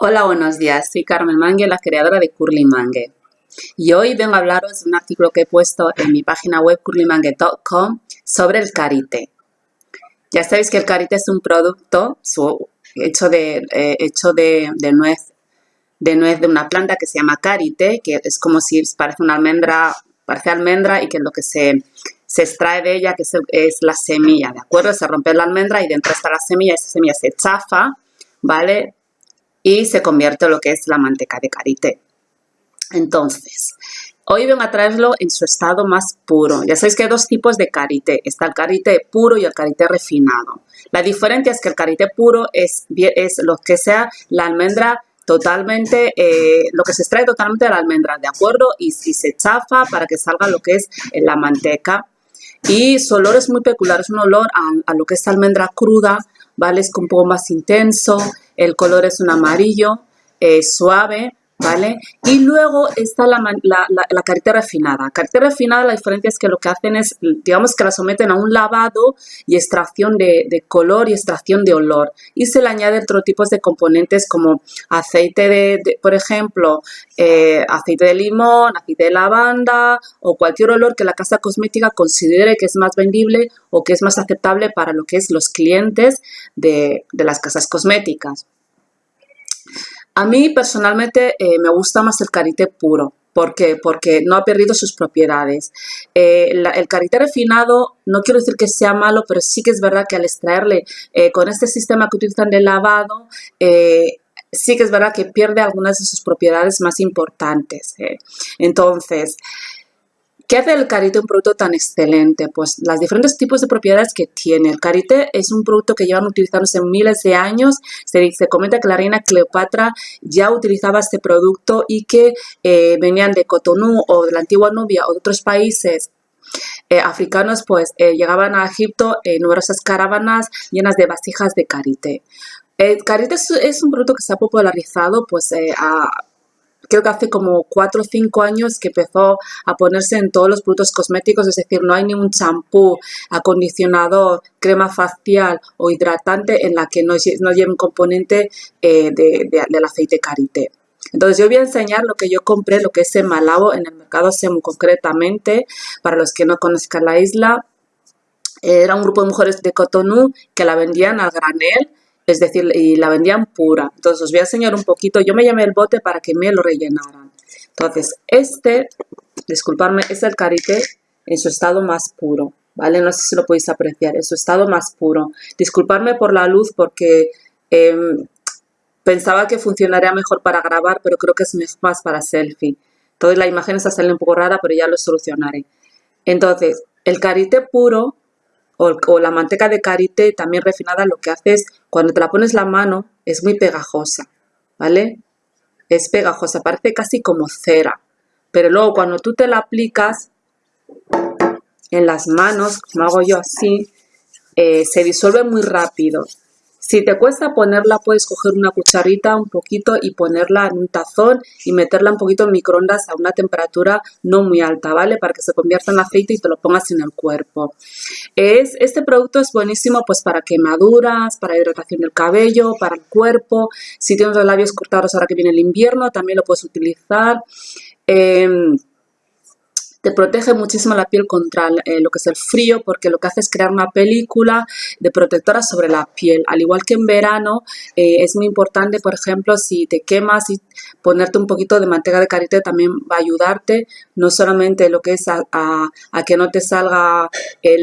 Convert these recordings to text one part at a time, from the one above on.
Hola, buenos días. Soy Carmen Mangue, la creadora de Curly Mangue. Y hoy vengo a hablaros de un artículo que he puesto en mi página web curlymangue.com sobre el karité. Ya sabéis que el karité es un producto hecho, de, eh, hecho de, nuez, de nuez de una planta que se llama karité, que es como si parece una almendra, parece almendra y que lo que se, se extrae de ella, que es, es, la semilla, ¿de acuerdo? Se rompe la almendra y dentro está la semilla, esa semilla se chafa, ¿vale? Y se convierte en lo que es la manteca de karité. Entonces, hoy vengo a traerlo en su estado más puro. Ya sabéis que hay dos tipos de karité. Está el karité puro y el karité refinado. La diferencia es que el karité puro es, lo que sea la almendra totalmente, eh, lo que se extrae totalmente de la almendra, ¿de acuerdo? Y, y se chafa para que salga lo que es la manteca. Y su olor es muy peculiar, es un olor a, a lo que es almendra cruda, ¿vale? Es un poco más intenso, el color es un amarillo suave, ¿vale? Y luego está la, la, carita refinada. Carita refinada, la diferencia es que lo que hacen es, digamos que la someten a un lavado y extracción de, color y extracción de olor. Y se le añaden otro tipos de componentes como aceite de, por ejemplo, eh, aceite de limón, aceite de lavanda o cualquier olor que la casa cosmética considere que es más vendible o que es más aceptable para lo que es los clientes de, de las casas cosméticas. A mí personalmente eh, me gusta más el karité puro. ¿Por qué? Porque no ha perdido sus propiedades. Eh, el karité refinado, no quiero decir que sea malo, pero sí que es verdad que al extraerle eh, con este sistema que utilizan de lavado, sí que es verdad que pierde algunas de sus propiedades más importantes. Entonces, ¿Qué hace el karité un producto tan excelente? Pues los diferentes tipos de propiedades que tiene. El karité es un producto que llevan utilizándose miles de años. Se, comenta que la reina Cleopatra ya utilizaba este producto y que eh, venían de Cotonú o de la antigua Nubia o de otros países eh, africanos pues eh, llegaban a Egipto en numerosas caravanas llenas de vasijas de karité. El karité es, un producto que se ha popularizado pues a, creo que hace como 4 o 5 años que empezó a ponerse en todos los productos cosméticos, es decir, no hay ni un champú, acondicionador, crema facial o hidratante en la que no, no lleve un componente eh, de, del aceite karité. Entonces yo voy a enseñar lo que yo compré, lo que es Malabo en el mercado Semu concretamente, para los que no conozcan la isla. Era un grupo de mujeres de Cotonou que la vendían al granel es decir, y la vendían pura. Entonces os voy a enseñar un poquito, yo me llamé el bote para que me lo rellenaran. Entonces, este, disculpadme, es el karité en su estado más puro, ¿vale? No sé si lo podéis apreciar, en su estado más puro. Disculpadme por la luz porque em, pensaba que funcionaría mejor para grabar, pero creo que es más para selfie. Entonces la imagen está saliendo un poco rara, pero ya lo solucionaré. Entonces, el karité puro o, la manteca de karité también refinada lo que hace es, cuando te la pones la mano, es muy pegajosa, ¿vale? Es pegajosa, parece casi como cera. Pero luego cuando tú te la aplicas en las manos, como hago yo así, eh, se disuelve muy rápido. Si te cuesta ponerla, puedes coger una cucharita un poquito y ponerla en un tazón y meterla un poquito en microondas a una temperatura no muy alta, ¿vale? Para que se convierta en aceite y te lo pongas en el cuerpo. Es, este producto es buenísimo pues para quemaduras, para hidratación del cabello, para el cuerpo. Si tienes los labios cortados ahora que viene el invierno, también lo puedes utilizar. Em, te protege muchísimo la piel contra eh, lo que es el frío porque lo que hace es crear una película de protectora sobre la piel. Al igual que en verano eh, es muy importante, por ejemplo, si te quemas y ponerte un poquito de manteca de karité también va a ayudarte, no solamente lo que es a, que no te salga,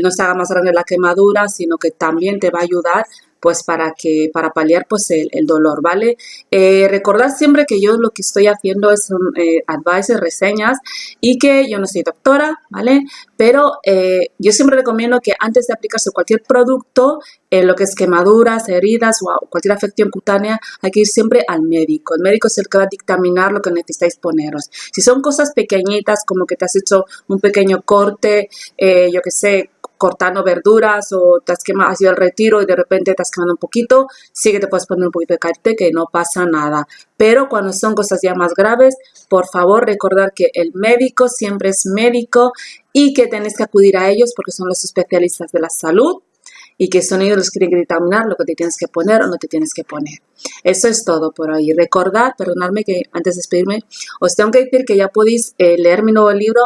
no se haga más grande la quemadura, sino que también te va a ayudar pues para que para paliar pues el, dolor, ¿vale? Eh, recordad siempre que yo lo que estoy haciendo es un eh, advice, reseñas y que yo no soy doctora, ¿vale? Pero eh, yo siempre recomiendo que antes de aplicarse cualquier producto, en lo que es quemaduras, heridas o cualquier afección cutánea, hay que ir siempre al médico. El médico es el que va a dictaminar lo que necesitáis poneros. Si son cosas pequeñitas como que te has hecho un pequeño corte, yo que sé, cortando verduras o te has, quemado, has ido al retiro y de repente te has quemado un poquito, sí que te puedes poner un poquito de carité que no pasa nada. Pero cuando son cosas ya más graves, por favor recordar que el médico siempre es médico y que tenéis que acudir a ellos porque son los especialistas de la salud y que son ellos los que tienen que determinar lo que te tienes que poner o no te tienes que poner. Eso es todo por hoy. Recordad, perdonadme que antes de despedirme, os tengo que decir que ya podéis eh, leer mi nuevo libro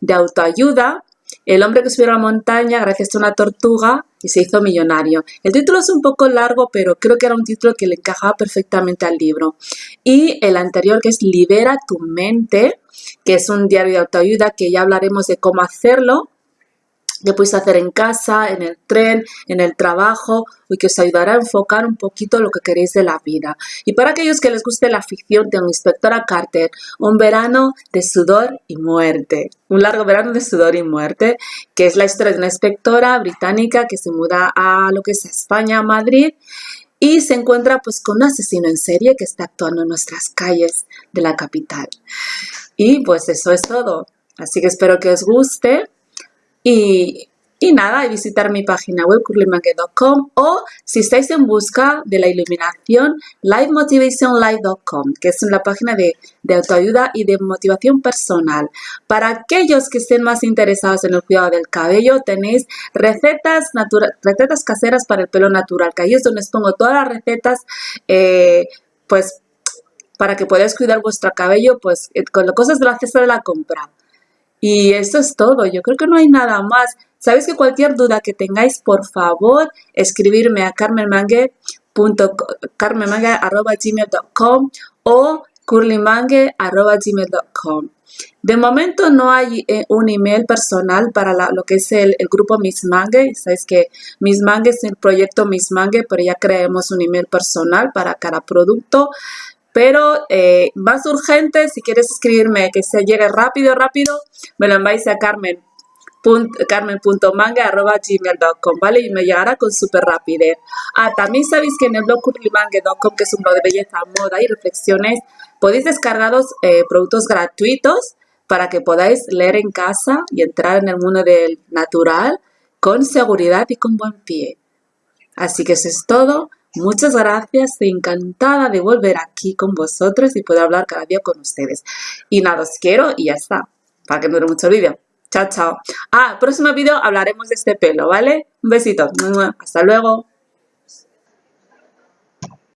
de autoayuda, El hombre que subió a la montaña gracias a una tortuga y se hizo millonario. El título es un poco largo, pero creo que era un título que le encajaba perfectamente al libro. Y el anterior, que es Libera tu mente, que es un diario de autoayuda, que ya hablaremos de cómo hacerlo, que podéis hacer en casa, en el tren, en el trabajo y que os ayudará a enfocar un poquito lo que queréis de la vida. Y para aquellos que les guste la ficción de inspectora Carter, un verano de sudor y muerte. Un largo verano de sudor y muerte, que es la historia de una inspectora británica que se muda a lo que es España, a Madrid, y se encuentra pues con un asesino en serie que está actuando en nuestras calles de la capital. Y pues eso es todo. Así que espero que os guste y, y nada, visitar mi página web curlymangue.com o si estáis en busca de la iluminación, livemotivationlive.com, que es una página de, de, autoayuda y de motivación personal. Para aquellos que estén más interesados en el cuidado del cabello, tenéis recetas, recetas caseras para el pelo natural, que ahí es donde os pongo todas las recetas, eh, pues para que podáis cuidar vuestro cabello pues eh, con cosas de la cesta de la compra. Y eso es todo, yo creo que no hay nada más. Sabéis que cualquier duda que tengáis, por favor, escribirme a carmenmangue.gmail.com o curlymangue.gmail.com. De momento no hay eh, un email personal para lo que es el, grupo Miss Mangue. Sabéis que Miss Mangue es el proyecto Miss Mangue, pero ya creemos un email personal para cada producto. Pero eh, más urgente, si quieres escribirme que se llegue rápido, rápido, me lo envíes a carmen carmen.manga.gmail.com, ¿vale? Y me llegará con súper rapidez. Ah, también sabéis que en el blog curlymangue.com, que es un blog de belleza, moda y reflexiones, podéis descargaros eh, productos gratuitos para que podáis leer en casa y entrar en el mundo del natural con seguridad y con buen pie. Así que eso es todo. Muchas gracias, encantada de volver aquí con vosotros y poder hablar cada día con ustedes. Y nada, os quiero y ya está, para que no dure mucho el vídeo. Chao, chao. Ah, próximo vídeo hablaremos de este pelo, ¿vale? Un besito. Hasta luego.